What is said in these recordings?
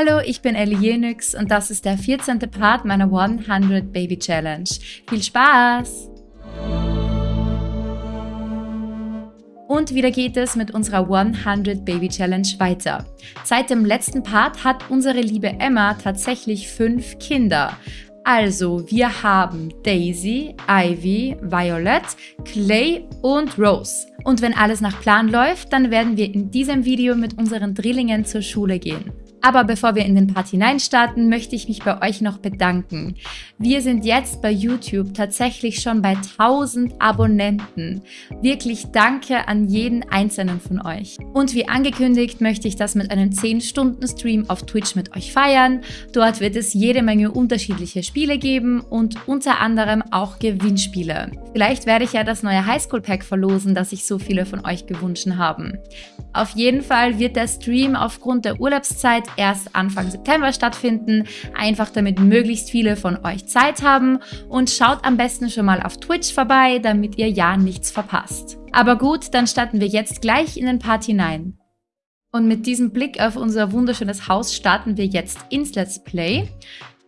Hallo, ich bin Ellie Jenix und das ist der 14. Part meiner 100 Baby Challenge. Viel Spaß! Und wieder geht es mit unserer 100 Baby Challenge weiter. Seit dem letzten Part hat unsere liebe Emma tatsächlich fünf Kinder. Also, wir haben Daisy, Ivy, Violet, Clay und Rose. Und wenn alles nach Plan läuft, dann werden wir in diesem Video mit unseren Drillingen zur Schule gehen. Aber bevor wir in den Part hineinstarten, möchte ich mich bei euch noch bedanken. Wir sind jetzt bei YouTube tatsächlich schon bei 1000 Abonnenten. Wirklich danke an jeden einzelnen von euch. Und wie angekündigt möchte ich das mit einem 10-Stunden-Stream auf Twitch mit euch feiern. Dort wird es jede Menge unterschiedliche Spiele geben und unter anderem auch Gewinnspiele. Vielleicht werde ich ja das neue Highschool-Pack verlosen, das sich so viele von euch gewünscht haben. Auf jeden Fall wird der Stream aufgrund der Urlaubszeit erst Anfang September stattfinden, einfach damit möglichst viele von euch Zeit haben und schaut am besten schon mal auf Twitch vorbei, damit ihr ja nichts verpasst. Aber gut, dann starten wir jetzt gleich in den Part hinein. Und mit diesem Blick auf unser wunderschönes Haus starten wir jetzt ins Let's Play.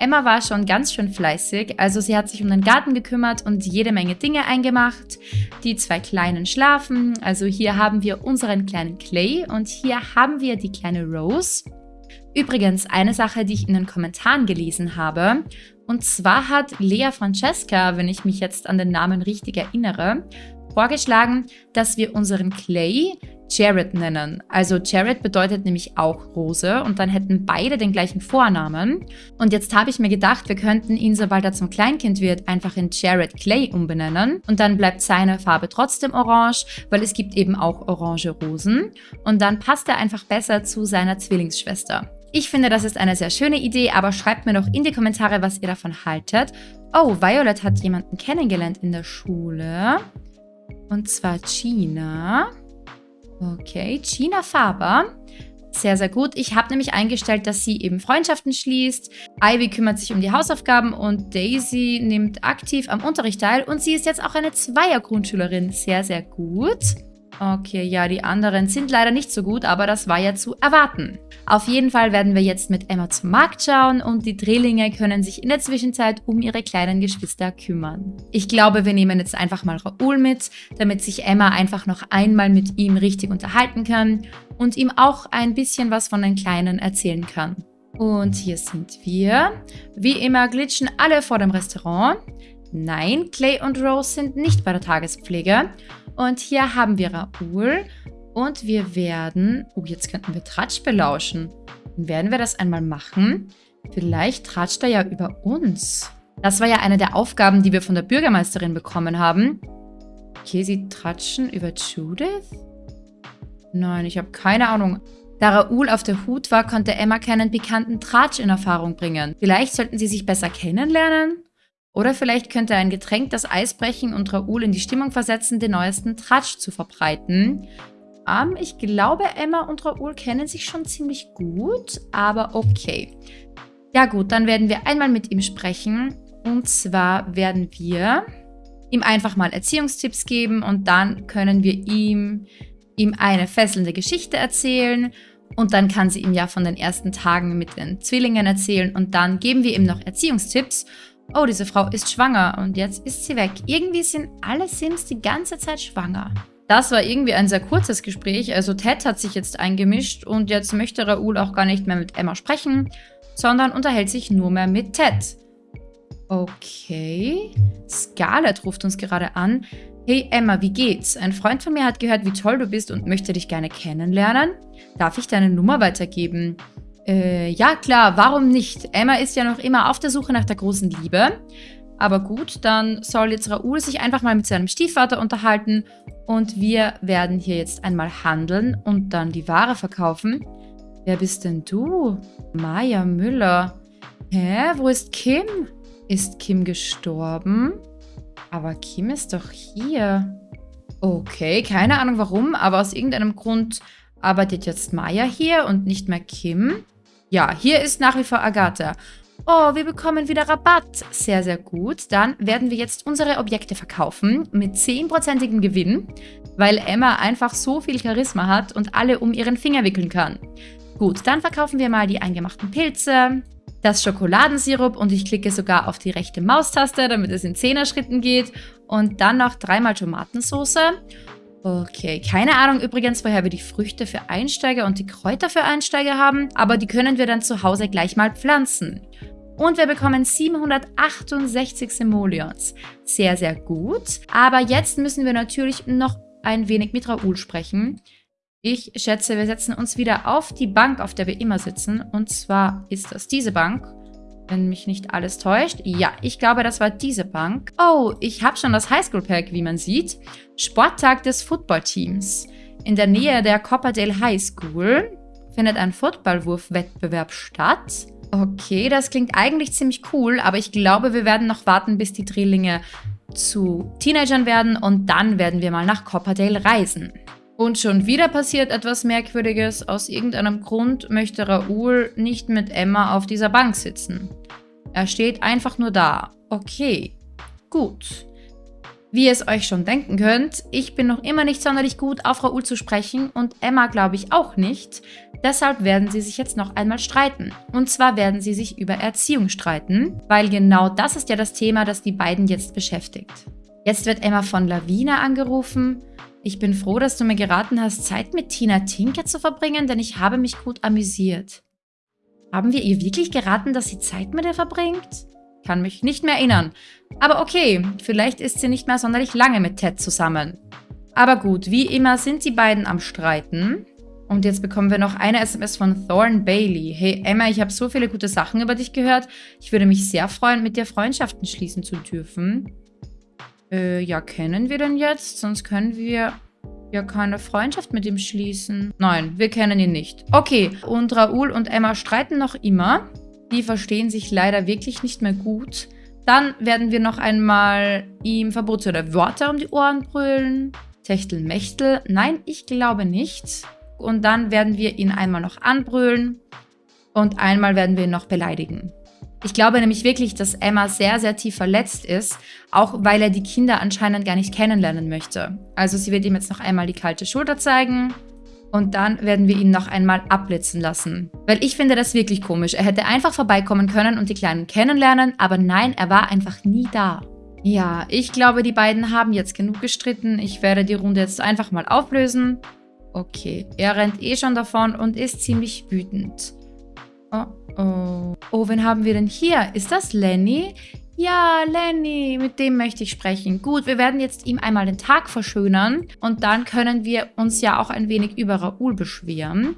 Emma war schon ganz schön fleißig, also sie hat sich um den Garten gekümmert und jede Menge Dinge eingemacht. Die zwei Kleinen schlafen, also hier haben wir unseren kleinen Clay und hier haben wir die kleine Rose. Übrigens, eine Sache, die ich in den Kommentaren gelesen habe, und zwar hat Lea Francesca, wenn ich mich jetzt an den Namen richtig erinnere, vorgeschlagen, dass wir unseren Clay Jared nennen. Also Jared bedeutet nämlich auch Rose und dann hätten beide den gleichen Vornamen. Und jetzt habe ich mir gedacht, wir könnten ihn, sobald er zum Kleinkind wird, einfach in Jared Clay umbenennen. Und dann bleibt seine Farbe trotzdem orange, weil es gibt eben auch orange Rosen. Und dann passt er einfach besser zu seiner Zwillingsschwester. Ich finde, das ist eine sehr schöne Idee, aber schreibt mir doch in die Kommentare, was ihr davon haltet. Oh, Violet hat jemanden kennengelernt in der Schule. Und zwar Gina. Okay, Gina Faber. Sehr, sehr gut. Ich habe nämlich eingestellt, dass sie eben Freundschaften schließt. Ivy kümmert sich um die Hausaufgaben und Daisy nimmt aktiv am Unterricht teil. Und sie ist jetzt auch eine Zweier-Grundschülerin. Sehr, sehr gut. Okay, ja, die anderen sind leider nicht so gut, aber das war ja zu erwarten. Auf jeden Fall werden wir jetzt mit Emma zum Markt schauen und die Drillinge können sich in der Zwischenzeit um ihre kleinen Geschwister kümmern. Ich glaube, wir nehmen jetzt einfach mal Raoul mit, damit sich Emma einfach noch einmal mit ihm richtig unterhalten kann und ihm auch ein bisschen was von den Kleinen erzählen kann. Und hier sind wir. Wie immer glitschen alle vor dem Restaurant. Nein, Clay und Rose sind nicht bei der Tagespflege. Und hier haben wir Raoul und wir werden... Oh, jetzt könnten wir Tratsch belauschen. Dann werden wir das einmal machen. Vielleicht tratscht er ja über uns. Das war ja eine der Aufgaben, die wir von der Bürgermeisterin bekommen haben. Okay, sie tratschen über Judith? Nein, ich habe keine Ahnung. Da Raoul auf der Hut war, konnte Emma keinen bekannten Tratsch in Erfahrung bringen. Vielleicht sollten sie sich besser kennenlernen? Oder vielleicht könnte ein Getränk das Eis brechen und Raoul in die Stimmung versetzen, den neuesten Tratsch zu verbreiten. Ähm, ich glaube, Emma und Raoul kennen sich schon ziemlich gut, aber okay. Ja gut, dann werden wir einmal mit ihm sprechen. Und zwar werden wir ihm einfach mal Erziehungstipps geben und dann können wir ihm, ihm eine fesselnde Geschichte erzählen und dann kann sie ihm ja von den ersten Tagen mit den Zwillingen erzählen und dann geben wir ihm noch Erziehungstipps Oh, diese Frau ist schwanger und jetzt ist sie weg. Irgendwie sind alle Sims die ganze Zeit schwanger. Das war irgendwie ein sehr kurzes Gespräch. Also Ted hat sich jetzt eingemischt und jetzt möchte Raoul auch gar nicht mehr mit Emma sprechen, sondern unterhält sich nur mehr mit Ted. Okay. Scarlett ruft uns gerade an. Hey Emma, wie geht's? Ein Freund von mir hat gehört, wie toll du bist und möchte dich gerne kennenlernen. Darf ich deine Nummer weitergeben? Äh, ja klar, warum nicht? Emma ist ja noch immer auf der Suche nach der großen Liebe. Aber gut, dann soll jetzt Raoul sich einfach mal mit seinem Stiefvater unterhalten und wir werden hier jetzt einmal handeln und dann die Ware verkaufen. Wer bist denn du? Maya Müller. Hä? Wo ist Kim? Ist Kim gestorben? Aber Kim ist doch hier. Okay, keine Ahnung warum, aber aus irgendeinem Grund arbeitet jetzt Maya hier und nicht mehr Kim. Ja, hier ist nach wie vor Agatha. Oh, wir bekommen wieder Rabatt. Sehr, sehr gut. Dann werden wir jetzt unsere Objekte verkaufen mit 10%igem Gewinn, weil Emma einfach so viel Charisma hat und alle um ihren Finger wickeln kann. Gut, dann verkaufen wir mal die eingemachten Pilze, das Schokoladensirup und ich klicke sogar auf die rechte Maustaste, damit es in 10er Schritten geht. Und dann noch dreimal Tomatensauce. Okay, keine Ahnung übrigens, woher wir die Früchte für Einsteiger und die Kräuter für Einsteiger haben, aber die können wir dann zu Hause gleich mal pflanzen. Und wir bekommen 768 Simoleons. Sehr, sehr gut. Aber jetzt müssen wir natürlich noch ein wenig mit Raoul sprechen. Ich schätze, wir setzen uns wieder auf die Bank, auf der wir immer sitzen. Und zwar ist das diese Bank. Wenn mich nicht alles täuscht. Ja, ich glaube, das war diese Bank. Oh, ich habe schon das Highschool-Pack, wie man sieht. Sporttag des Footballteams. In der Nähe der Copperdale High School findet ein Footballwurfwettbewerb statt. Okay, das klingt eigentlich ziemlich cool, aber ich glaube, wir werden noch warten, bis die Drillinge zu Teenagern werden und dann werden wir mal nach Copperdale reisen. Und schon wieder passiert etwas Merkwürdiges. Aus irgendeinem Grund möchte Raoul nicht mit Emma auf dieser Bank sitzen. Er steht einfach nur da. Okay, gut. Wie ihr es euch schon denken könnt, ich bin noch immer nicht sonderlich gut auf Raoul zu sprechen und Emma glaube ich auch nicht. Deshalb werden sie sich jetzt noch einmal streiten. Und zwar werden sie sich über Erziehung streiten, weil genau das ist ja das Thema, das die beiden jetzt beschäftigt. Jetzt wird Emma von Lavina angerufen. Ich bin froh, dass du mir geraten hast, Zeit mit Tina Tinker zu verbringen, denn ich habe mich gut amüsiert. Haben wir ihr wirklich geraten, dass sie Zeit mit ihr verbringt? Kann mich nicht mehr erinnern. Aber okay, vielleicht ist sie nicht mehr sonderlich lange mit Ted zusammen. Aber gut, wie immer sind die beiden am Streiten. Und jetzt bekommen wir noch eine SMS von Thorn Bailey. Hey Emma, ich habe so viele gute Sachen über dich gehört. Ich würde mich sehr freuen, mit dir Freundschaften schließen zu dürfen. Äh, ja, kennen wir denn jetzt? Sonst können wir ja keine Freundschaft mit ihm schließen. Nein, wir kennen ihn nicht. Okay, und Raoul und Emma streiten noch immer. Die verstehen sich leider wirklich nicht mehr gut. Dann werden wir noch einmal ihm verbotene Worte um die Ohren brüllen. Techtelmechtel. Nein, ich glaube nicht. Und dann werden wir ihn einmal noch anbrüllen. Und einmal werden wir ihn noch beleidigen. Ich glaube nämlich wirklich, dass Emma sehr, sehr tief verletzt ist, auch weil er die Kinder anscheinend gar nicht kennenlernen möchte. Also sie wird ihm jetzt noch einmal die kalte Schulter zeigen und dann werden wir ihn noch einmal abblitzen lassen. Weil ich finde das wirklich komisch. Er hätte einfach vorbeikommen können und die Kleinen kennenlernen, aber nein, er war einfach nie da. Ja, ich glaube, die beiden haben jetzt genug gestritten. Ich werde die Runde jetzt einfach mal auflösen. Okay, er rennt eh schon davon und ist ziemlich wütend. Oh, oh. Oh, wen haben wir denn hier? Ist das Lenny? Ja, Lenny, mit dem möchte ich sprechen. Gut, wir werden jetzt ihm einmal den Tag verschönern und dann können wir uns ja auch ein wenig über Raoul beschweren.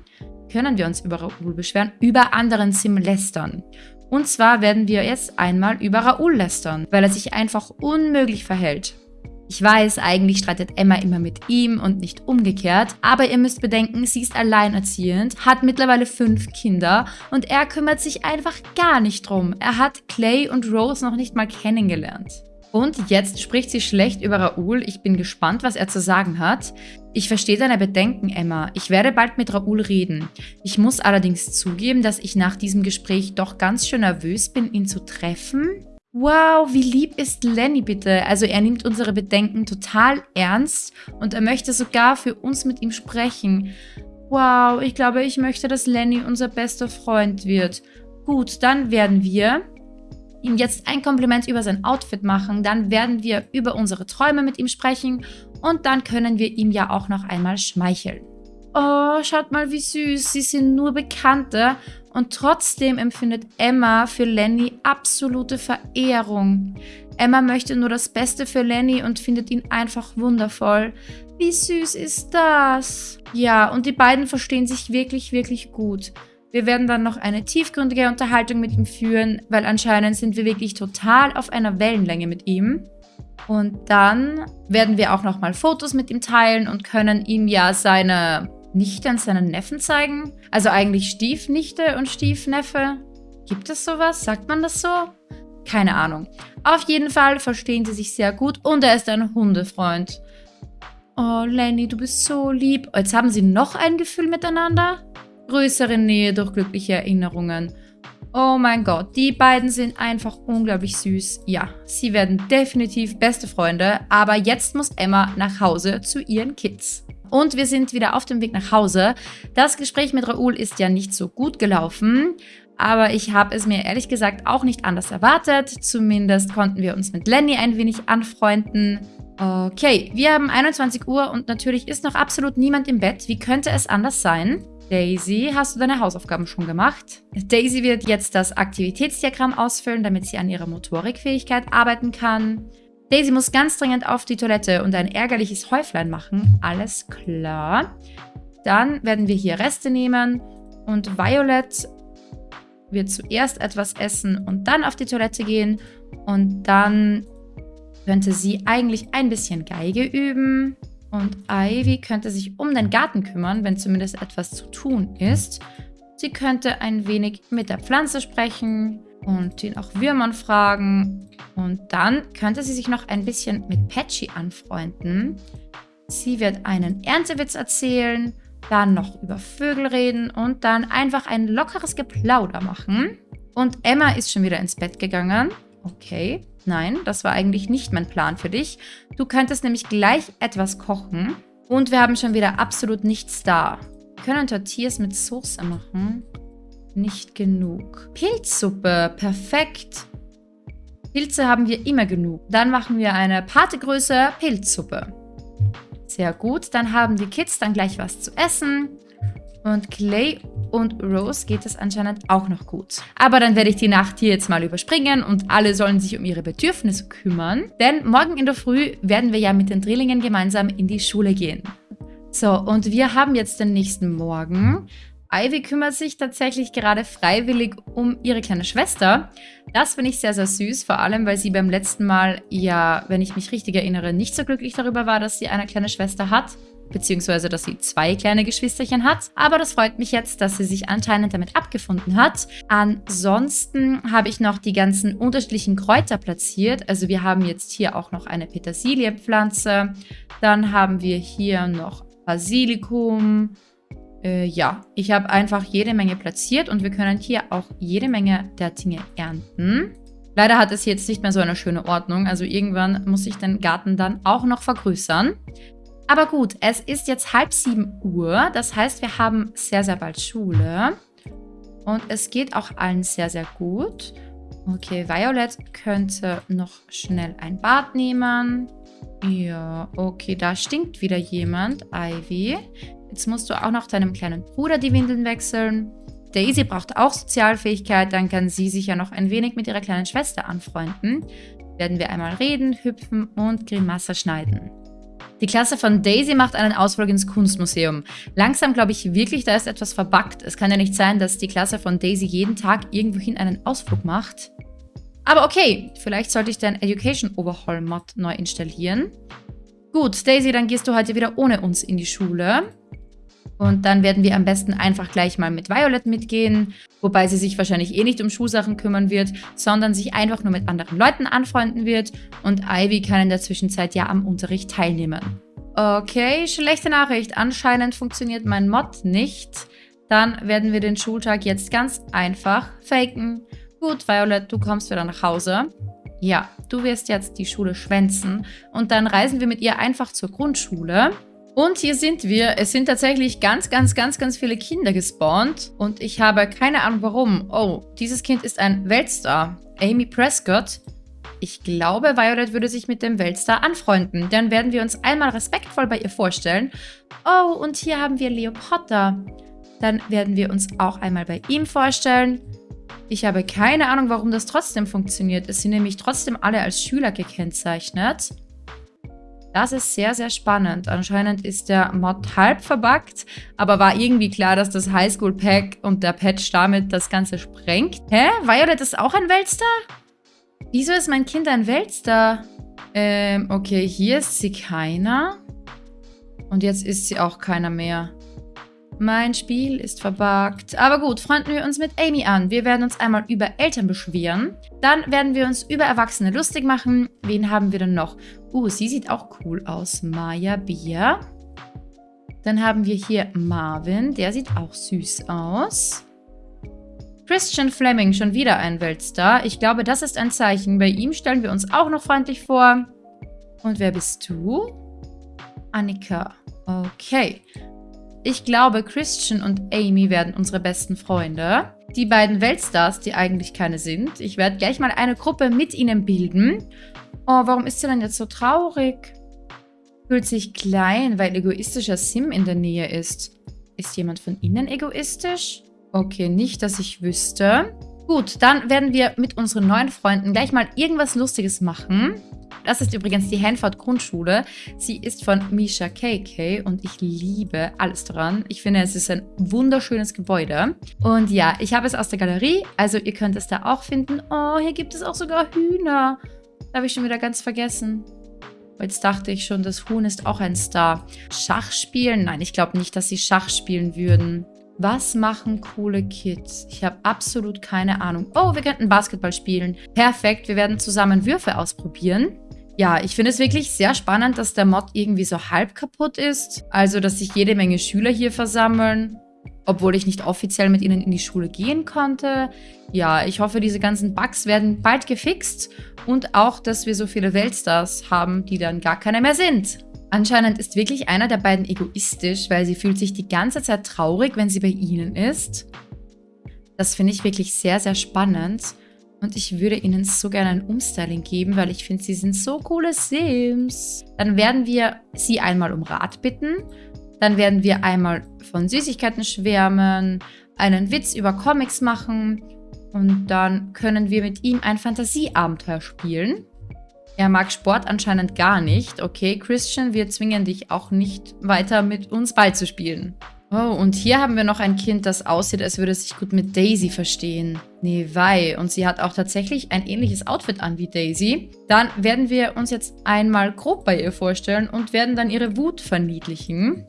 Können wir uns über Raoul beschweren? Über anderen Sim lästern. Und zwar werden wir jetzt einmal über Raoul lästern, weil er sich einfach unmöglich verhält. Ich weiß, eigentlich streitet Emma immer mit ihm und nicht umgekehrt, aber ihr müsst bedenken, sie ist alleinerziehend, hat mittlerweile fünf Kinder und er kümmert sich einfach gar nicht drum. Er hat Clay und Rose noch nicht mal kennengelernt. Und jetzt spricht sie schlecht über Raoul. Ich bin gespannt, was er zu sagen hat. Ich verstehe deine Bedenken, Emma. Ich werde bald mit Raoul reden. Ich muss allerdings zugeben, dass ich nach diesem Gespräch doch ganz schön nervös bin, ihn zu treffen. Wow, wie lieb ist Lenny bitte. Also er nimmt unsere Bedenken total ernst und er möchte sogar für uns mit ihm sprechen. Wow, ich glaube, ich möchte, dass Lenny unser bester Freund wird. Gut, dann werden wir ihm jetzt ein Kompliment über sein Outfit machen. Dann werden wir über unsere Träume mit ihm sprechen und dann können wir ihm ja auch noch einmal schmeicheln. Oh, schaut mal, wie süß. Sie sind nur Bekannte und trotzdem empfindet Emma für Lenny absolute Verehrung. Emma möchte nur das Beste für Lenny und findet ihn einfach wundervoll. Wie süß ist das? Ja, und die beiden verstehen sich wirklich, wirklich gut. Wir werden dann noch eine tiefgründige Unterhaltung mit ihm führen, weil anscheinend sind wir wirklich total auf einer Wellenlänge mit ihm. Und dann werden wir auch nochmal Fotos mit ihm teilen und können ihm ja seine Nichte und seinen Neffen zeigen? Also eigentlich Stiefnichte und Stiefneffe? Gibt es sowas? Sagt man das so? Keine Ahnung. Auf jeden Fall verstehen sie sich sehr gut und er ist ein Hundefreund. Oh, Lenny, du bist so lieb. Jetzt haben sie noch ein Gefühl miteinander? Größere Nähe durch glückliche Erinnerungen. Oh mein Gott, die beiden sind einfach unglaublich süß. Ja, sie werden definitiv beste Freunde, aber jetzt muss Emma nach Hause zu ihren Kids. Und wir sind wieder auf dem Weg nach Hause. Das Gespräch mit Raoul ist ja nicht so gut gelaufen, aber ich habe es mir ehrlich gesagt auch nicht anders erwartet. Zumindest konnten wir uns mit Lenny ein wenig anfreunden. Okay, wir haben 21 Uhr und natürlich ist noch absolut niemand im Bett. Wie könnte es anders sein? Daisy, hast du deine Hausaufgaben schon gemacht? Daisy wird jetzt das Aktivitätsdiagramm ausfüllen, damit sie an ihrer Motorikfähigkeit arbeiten kann. Daisy muss ganz dringend auf die Toilette und ein ärgerliches Häuflein machen. Alles klar. Dann werden wir hier Reste nehmen und Violet wird zuerst etwas essen und dann auf die Toilette gehen und dann könnte sie eigentlich ein bisschen Geige üben. Und Ivy könnte sich um den Garten kümmern, wenn zumindest etwas zu tun ist. Sie könnte ein wenig mit der Pflanze sprechen und ihn auch Würmern fragen. Und dann könnte sie sich noch ein bisschen mit Patchy anfreunden. Sie wird einen Erntewitz erzählen, dann noch über Vögel reden und dann einfach ein lockeres Geplauder machen. Und Emma ist schon wieder ins Bett gegangen. Okay. Nein, das war eigentlich nicht mein Plan für dich. Du könntest nämlich gleich etwas kochen. Und wir haben schon wieder absolut nichts da. Wir können Tortillas mit Soße machen. Nicht genug. Pilzsuppe, perfekt. Pilze haben wir immer genug. Dann machen wir eine Partegröße Pilzsuppe. Sehr gut, dann haben die Kids dann gleich was zu essen. Und Clay und Rose geht es anscheinend auch noch gut. Aber dann werde ich die Nacht hier jetzt mal überspringen und alle sollen sich um ihre Bedürfnisse kümmern. Denn morgen in der Früh werden wir ja mit den Drillingen gemeinsam in die Schule gehen. So, und wir haben jetzt den nächsten Morgen. Ivy kümmert sich tatsächlich gerade freiwillig um ihre kleine Schwester. Das finde ich sehr, sehr süß, vor allem, weil sie beim letzten Mal ja, wenn ich mich richtig erinnere, nicht so glücklich darüber war, dass sie eine kleine Schwester hat beziehungsweise dass sie zwei kleine Geschwisterchen hat. Aber das freut mich jetzt, dass sie sich anscheinend damit abgefunden hat. Ansonsten habe ich noch die ganzen unterschiedlichen Kräuter platziert. Also wir haben jetzt hier auch noch eine Petersilienpflanze. Dann haben wir hier noch Basilikum. Äh, ja, ich habe einfach jede Menge platziert und wir können hier auch jede Menge der Dinge ernten. Leider hat es jetzt nicht mehr so eine schöne Ordnung, also irgendwann muss ich den Garten dann auch noch vergrößern. Aber gut, es ist jetzt halb sieben Uhr. Das heißt, wir haben sehr, sehr bald Schule. Und es geht auch allen sehr, sehr gut. Okay, Violet könnte noch schnell ein Bad nehmen. Ja, okay, da stinkt wieder jemand. Ivy. Jetzt musst du auch noch deinem kleinen Bruder die Windeln wechseln. Daisy braucht auch Sozialfähigkeit, dann kann sie sich ja noch ein wenig mit ihrer kleinen Schwester anfreunden. Werden wir einmal reden, hüpfen und Grimasse schneiden. Die Klasse von Daisy macht einen Ausflug ins Kunstmuseum. Langsam glaube ich wirklich, da ist etwas verbuggt. Es kann ja nicht sein, dass die Klasse von Daisy jeden Tag irgendwohin einen Ausflug macht. Aber okay, vielleicht sollte ich den Education Overhaul Mod neu installieren. Gut, Daisy, dann gehst du heute wieder ohne uns in die Schule. Und dann werden wir am besten einfach gleich mal mit Violet mitgehen, wobei sie sich wahrscheinlich eh nicht um Schulsachen kümmern wird, sondern sich einfach nur mit anderen Leuten anfreunden wird und Ivy kann in der Zwischenzeit ja am Unterricht teilnehmen. Okay, schlechte Nachricht. Anscheinend funktioniert mein Mod nicht. Dann werden wir den Schultag jetzt ganz einfach faken. Gut, Violet, du kommst wieder nach Hause. Ja, du wirst jetzt die Schule schwänzen und dann reisen wir mit ihr einfach zur Grundschule. Und hier sind wir. Es sind tatsächlich ganz, ganz, ganz, ganz viele Kinder gespawnt. Und ich habe keine Ahnung warum. Oh, dieses Kind ist ein Weltstar. Amy Prescott. Ich glaube, Violet würde sich mit dem Weltstar anfreunden. Dann werden wir uns einmal respektvoll bei ihr vorstellen. Oh, und hier haben wir Leo Potter. Dann werden wir uns auch einmal bei ihm vorstellen. Ich habe keine Ahnung, warum das trotzdem funktioniert. Es sind nämlich trotzdem alle als Schüler gekennzeichnet. Das ist sehr, sehr spannend. Anscheinend ist der Mod halb verbuggt, aber war irgendwie klar, dass das Highschool-Pack und der Patch damit das Ganze sprengt. Hä? Violet ist auch ein Weltstar? Wieso ist mein Kind ein Weltstar? Ähm, okay, hier ist sie keiner. Und jetzt ist sie auch keiner mehr. Mein Spiel ist verbuggt. Aber gut, freunden wir uns mit Amy an. Wir werden uns einmal über Eltern beschweren. Dann werden wir uns über Erwachsene lustig machen. Wen haben wir denn noch? Uh, sie sieht auch cool aus. Maya Bia. Dann haben wir hier Marvin. Der sieht auch süß aus. Christian Fleming, schon wieder ein Weltstar. Ich glaube, das ist ein Zeichen. Bei ihm stellen wir uns auch noch freundlich vor. Und wer bist du? Annika. Okay. Ich glaube, Christian und Amy werden unsere besten Freunde. Die beiden Weltstars, die eigentlich keine sind. Ich werde gleich mal eine Gruppe mit ihnen bilden. Oh, warum ist sie denn jetzt so traurig? Fühlt sich klein, weil egoistischer Sim in der Nähe ist. Ist jemand von ihnen egoistisch? Okay, nicht, dass ich wüsste. Gut, dann werden wir mit unseren neuen Freunden gleich mal irgendwas Lustiges machen. Das ist übrigens die Hanford Grundschule. Sie ist von Misha KK und ich liebe alles daran. Ich finde, es ist ein wunderschönes Gebäude. Und ja, ich habe es aus der Galerie, also ihr könnt es da auch finden. Oh, hier gibt es auch sogar Hühner. Habe ich schon wieder ganz vergessen. Jetzt dachte ich schon, das Huhn ist auch ein Star. Schach spielen? Nein, ich glaube nicht, dass sie Schach spielen würden. Was machen coole Kids? Ich habe absolut keine Ahnung. Oh, wir könnten Basketball spielen. Perfekt, wir werden zusammen Würfe ausprobieren. Ja, ich finde es wirklich sehr spannend, dass der Mod irgendwie so halb kaputt ist. Also, dass sich jede Menge Schüler hier versammeln, obwohl ich nicht offiziell mit ihnen in die Schule gehen konnte. Ja, ich hoffe, diese ganzen Bugs werden bald gefixt und auch, dass wir so viele Weltstars haben, die dann gar keine mehr sind. Anscheinend ist wirklich einer der beiden egoistisch, weil sie fühlt sich die ganze Zeit traurig, wenn sie bei ihnen ist. Das finde ich wirklich sehr, sehr spannend. Und ich würde ihnen so gerne ein Umstyling geben, weil ich finde, sie sind so coole Sims. Dann werden wir sie einmal um Rat bitten. Dann werden wir einmal von Süßigkeiten schwärmen, einen Witz über Comics machen. Und dann können wir mit ihm ein Fantasieabenteuer spielen. Er mag Sport anscheinend gar nicht. Okay, Christian, wir zwingen dich auch nicht weiter mit uns Ball zu spielen. Oh, und hier haben wir noch ein Kind, das aussieht, als würde es sich gut mit Daisy verstehen. Nee, wei. Und sie hat auch tatsächlich ein ähnliches Outfit an wie Daisy. Dann werden wir uns jetzt einmal grob bei ihr vorstellen und werden dann ihre Wut verniedlichen.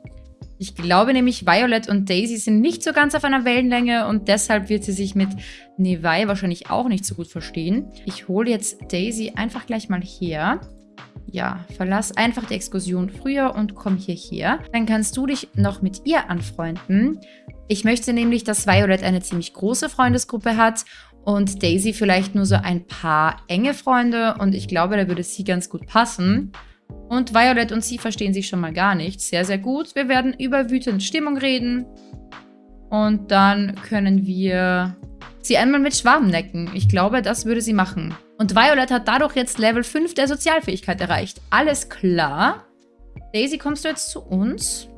Ich glaube nämlich, Violet und Daisy sind nicht so ganz auf einer Wellenlänge und deshalb wird sie sich mit Nevai wahrscheinlich auch nicht so gut verstehen. Ich hole jetzt Daisy einfach gleich mal her. Ja, verlass einfach die Exkursion früher und komm hierher. Dann kannst du dich noch mit ihr anfreunden. Ich möchte nämlich, dass Violet eine ziemlich große Freundesgruppe hat und Daisy vielleicht nur so ein paar enge Freunde und ich glaube, da würde sie ganz gut passen. Und Violet und sie verstehen sich schon mal gar nicht. Sehr, sehr gut. Wir werden über wütende Stimmung reden. Und dann können wir sie einmal mit Schwaben necken. Ich glaube, das würde sie machen. Und Violet hat dadurch jetzt Level 5 der Sozialfähigkeit erreicht. Alles klar. Daisy, kommst du jetzt zu uns?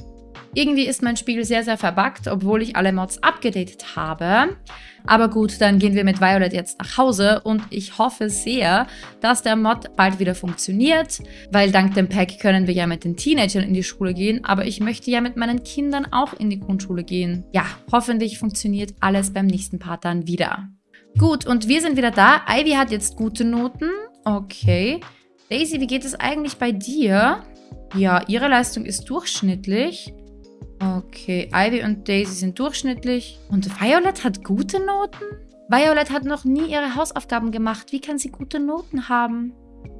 Irgendwie ist mein Spiel sehr, sehr verbuggt, obwohl ich alle Mods abgedatet habe. Aber gut, dann gehen wir mit Violet jetzt nach Hause und ich hoffe sehr, dass der Mod bald wieder funktioniert, weil dank dem Pack können wir ja mit den Teenagern in die Schule gehen, aber ich möchte ja mit meinen Kindern auch in die Grundschule gehen. Ja, hoffentlich funktioniert alles beim nächsten Part dann wieder. Gut, und wir sind wieder da. Ivy hat jetzt gute Noten. Okay. Daisy, wie geht es eigentlich bei dir? Ja, ihre Leistung ist durchschnittlich. Okay, Ivy und Daisy sind durchschnittlich. Und Violet hat gute Noten? Violet hat noch nie ihre Hausaufgaben gemacht. Wie kann sie gute Noten haben?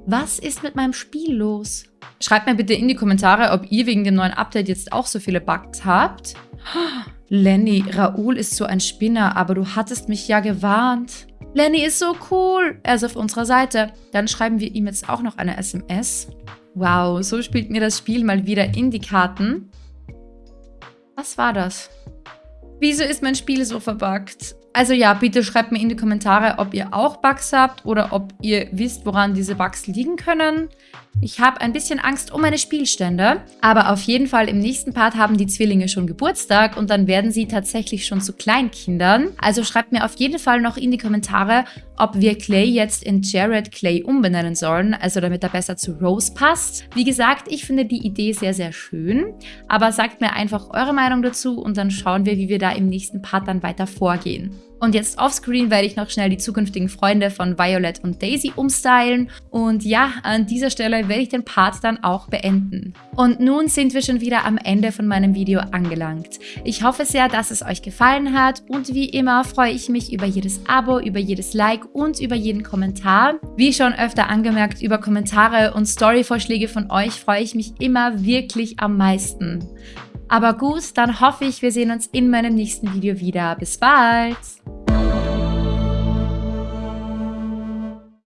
Was ist mit meinem Spiel los? Schreibt mir bitte in die Kommentare, ob ihr wegen dem neuen Update jetzt auch so viele Bugs habt. Lenny, Raoul ist so ein Spinner, aber du hattest mich ja gewarnt. Lenny ist so cool. Er ist auf unserer Seite. Dann schreiben wir ihm jetzt auch noch eine SMS. Wow, so spielt mir das Spiel mal wieder in die Karten. Was war das? Wieso ist mein Spiel so verbuggt? Also ja, bitte schreibt mir in die Kommentare, ob ihr auch Bugs habt oder ob ihr wisst, woran diese Bugs liegen können. Ich habe ein bisschen Angst um meine Spielstände, aber auf jeden Fall im nächsten Part haben die Zwillinge schon Geburtstag und dann werden sie tatsächlich schon zu Kleinkindern. Also schreibt mir auf jeden Fall noch in die Kommentare, ob wir Clay jetzt in Jared Clay umbenennen sollen, also damit er besser zu Rose passt. Wie gesagt, ich finde die Idee sehr, sehr schön, aber sagt mir einfach eure Meinung dazu und dann schauen wir, wie wir da im nächsten Part dann weiter vorgehen. Und jetzt offscreen werde ich noch schnell die zukünftigen Freunde von Violet und Daisy umstylen. Und ja, an dieser Stelle werde ich den Part dann auch beenden. Und nun sind wir schon wieder am Ende von meinem Video angelangt. Ich hoffe sehr, dass es euch gefallen hat und wie immer freue ich mich über jedes Abo, über jedes Like und über jeden Kommentar. Wie schon öfter angemerkt, über Kommentare und Storyvorschläge von euch freue ich mich immer wirklich am meisten. Aber gut, dann hoffe ich, wir sehen uns in meinem nächsten Video wieder. Bis bald!